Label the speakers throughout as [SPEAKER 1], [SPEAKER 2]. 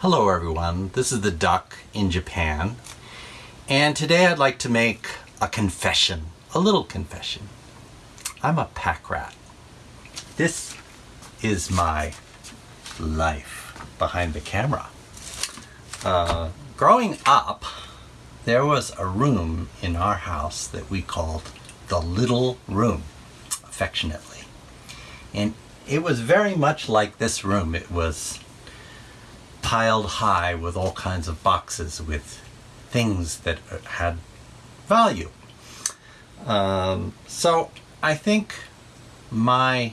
[SPEAKER 1] Hello everyone, this is the Duck in Japan and today I'd like to make a confession, a little confession. I'm a pack rat. This is my life behind the camera. Uh, growing up, there was a room in our house that we called the little room, affectionately. And it was very much like this room. It was piled high with all kinds of boxes with things that had value. Um, so I think my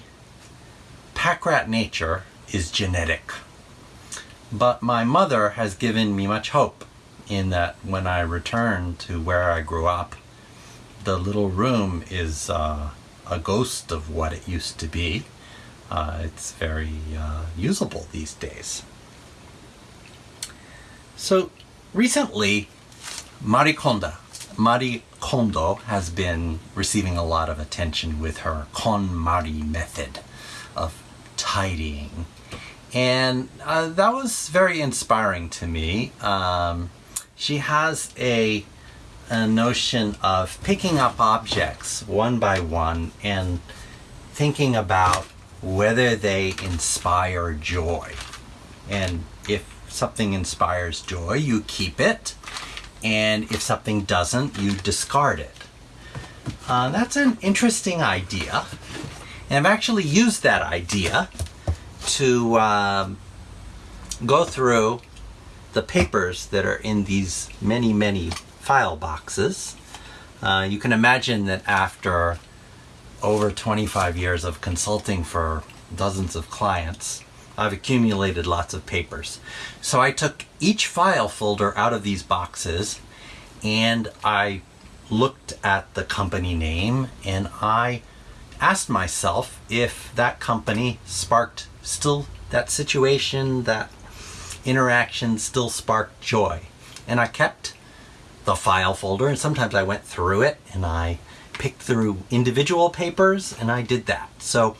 [SPEAKER 1] pack rat nature is genetic. But my mother has given me much hope in that when I return to where I grew up, the little room is uh, a ghost of what it used to be. Uh, it's very uh, usable these days. So recently, Marie Kondo, Marie Kondo has been receiving a lot of attention with her KonMari method of tidying. And uh, that was very inspiring to me. Um, she has a, a notion of picking up objects one by one and thinking about whether they inspire joy. And something inspires joy, you keep it. And if something doesn't, you discard it. Uh, that's an interesting idea. And I've actually used that idea to um, go through the papers that are in these many, many file boxes. Uh, you can imagine that after over 25 years of consulting for dozens of clients, I've accumulated lots of papers. So I took each file folder out of these boxes and I looked at the company name and I asked myself if that company sparked still that situation, that interaction still sparked joy. And I kept the file folder and sometimes I went through it and I picked through individual papers and I did that. So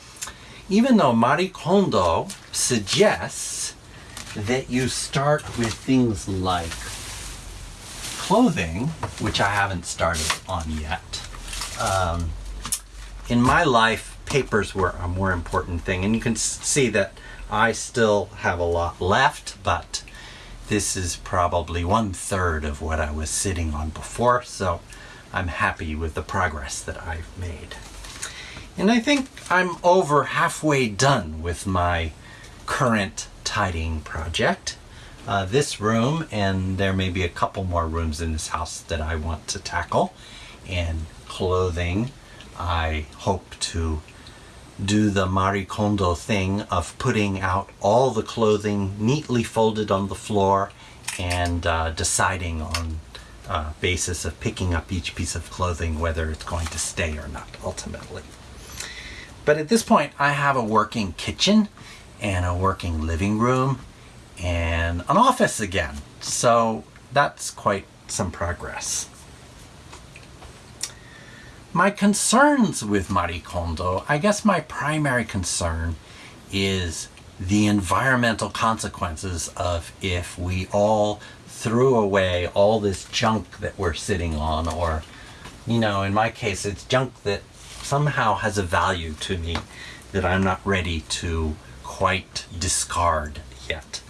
[SPEAKER 1] even though Marie Kondo suggests that you start with things like clothing, which I haven't started on yet. Um, in my life, papers were a more important thing, and you can see that I still have a lot left, but this is probably one third of what I was sitting on before, so I'm happy with the progress that I've made. And I think I'm over halfway done with my current tidying project. Uh, this room, and there may be a couple more rooms in this house that I want to tackle. And clothing, I hope to do the Marie Kondo thing of putting out all the clothing neatly folded on the floor and uh, deciding on uh, basis of picking up each piece of clothing whether it's going to stay or not ultimately. But at this point, I have a working kitchen and a working living room and an office again. So that's quite some progress. My concerns with Marie Kondo, I guess my primary concern is the environmental consequences of if we all threw away all this junk that we're sitting on or you know in my case it's junk that somehow has a value to me that I'm not ready to quite discard yet.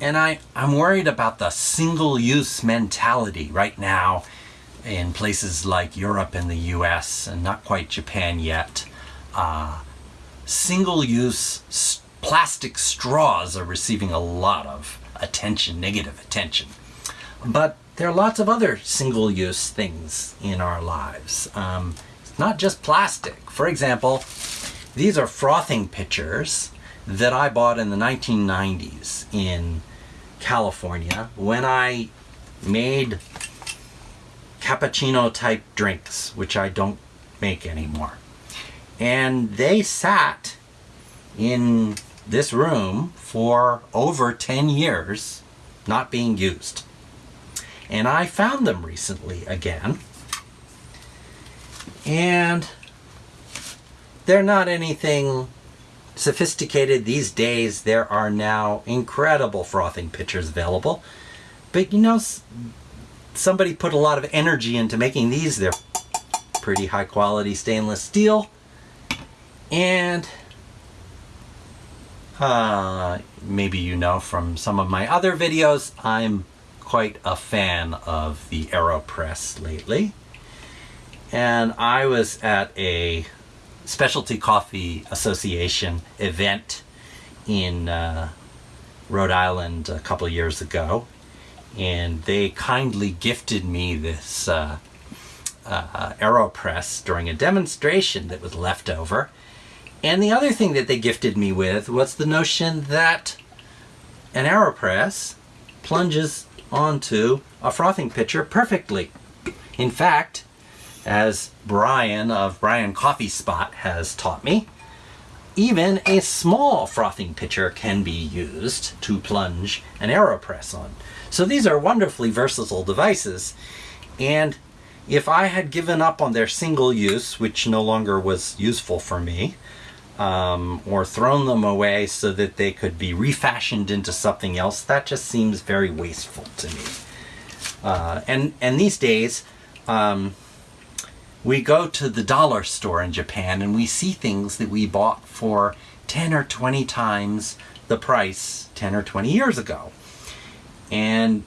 [SPEAKER 1] And I, I'm worried about the single-use mentality right now in places like Europe and the US and not quite Japan yet. Uh, single-use plastic straws are receiving a lot of attention, negative attention. But there are lots of other single-use things in our lives. Um, not just plastic. For example, these are frothing pitchers that I bought in the 1990s in California when I made cappuccino type drinks, which I don't make anymore. And they sat in this room for over 10 years, not being used. And I found them recently again and they're not anything sophisticated these days. There are now incredible frothing pitchers available. But you know, somebody put a lot of energy into making these. They're pretty high quality stainless steel. And uh, maybe you know from some of my other videos, I'm quite a fan of the AeroPress lately. And I was at a Specialty Coffee Association event in uh, Rhode Island a couple years ago. And they kindly gifted me this uh, uh, AeroPress during a demonstration that was left over. And the other thing that they gifted me with was the notion that an AeroPress plunges onto a frothing pitcher perfectly. In fact, as Brian of Brian's Coffee Spot has taught me, even a small frothing pitcher can be used to plunge an AeroPress on. So these are wonderfully versatile devices. And if I had given up on their single use, which no longer was useful for me, um, or thrown them away so that they could be refashioned into something else, that just seems very wasteful to me. Uh, and and these days, um, we go to the dollar store in Japan and we see things that we bought for ten or twenty times the price ten or twenty years ago, and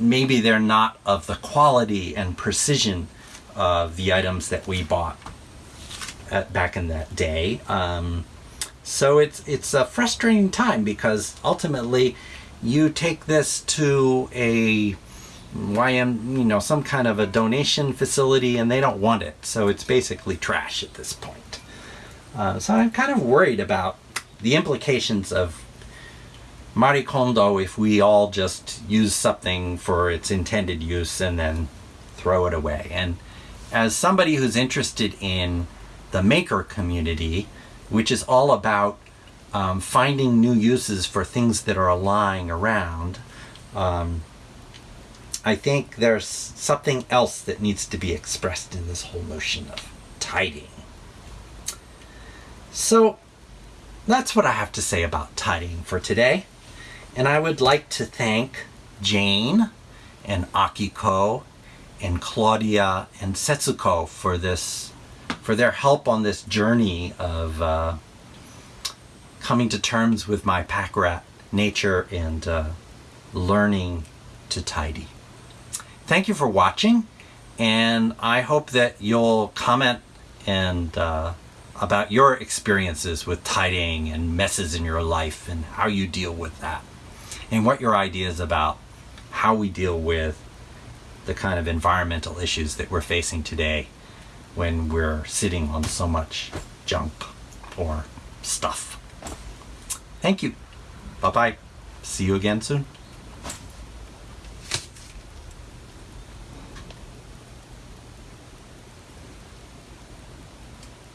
[SPEAKER 1] maybe they're not of the quality and precision of the items that we bought at, back in that day. Um, so it's it's a frustrating time because ultimately you take this to a YM, you know, some kind of a donation facility and they don't want it. So it's basically trash at this point. Uh, so I'm kind of worried about the implications of Marie Kondo if we all just use something for its intended use and then throw it away. And as somebody who's interested in the maker community, which is all about um, finding new uses for things that are lying around, um, I think there's something else that needs to be expressed in this whole notion of tidying. So that's what I have to say about tidying for today. And I would like to thank Jane and Akiko and Claudia and Setsuko for this, for their help on this journey of uh, coming to terms with my pack rat nature and uh, learning to tidy. Thank you for watching, and I hope that you'll comment and uh, about your experiences with tidying and messes in your life and how you deal with that, and what your ideas about how we deal with the kind of environmental issues that we're facing today when we're sitting on so much junk or stuff. Thank you. Bye bye. See you again soon.